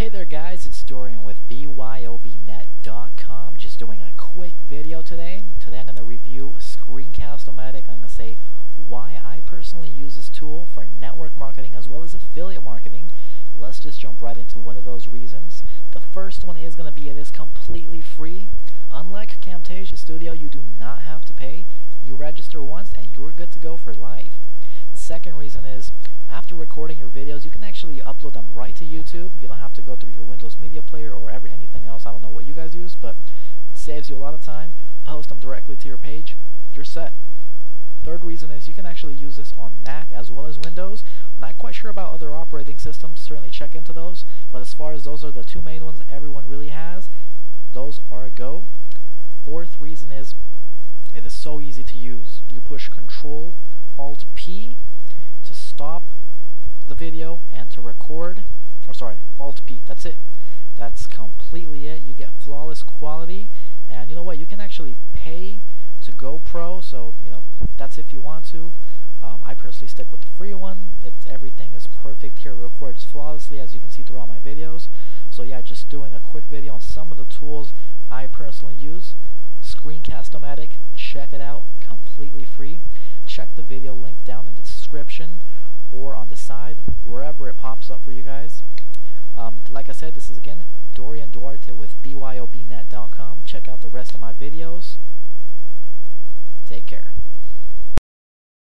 Hey there guys, it's Dorian with BYOBNet.com just doing a quick video today. Today I'm going to review Screencast-O-Matic. I'm going to say why I personally use this tool for network marketing as well as affiliate marketing. Let's just jump right into one of those reasons. The first one is going to be it is completely free. Unlike Camtasia Studio, you do not have to pay. You register once and you're good to go for life. The second reason is after recording your videos, you can actually upload them right to YouTube. You don't have to go through your Windows Media Player or every, anything else. I don't know what you guys use, but it saves you a lot of time. Post them directly to your page. You're set. Third reason is you can actually use this on Mac as well as Windows. Not quite sure about other operating systems. Certainly check into those. But as far as those are the two main ones everyone really has, those are a go. Fourth reason is it is so easy to use. You push Control Alt P the video and to record, or sorry, Alt P, that's it. That's completely it. You get flawless quality, and you know what? You can actually pay to go Pro, so you know that's if you want to. Um, I personally stick with the free one. It's everything is perfect here. It records flawlessly, as you can see through all my videos. So yeah, just doing a quick video on some of the tools I personally use. Screencast-O-Matic, check it out, completely free. Check the video link down in the description or on the side, wherever it pops up for you guys. Um, like I said, this is again Dorian Duarte with BYOBNet.com. Check out the rest of my videos. Take care.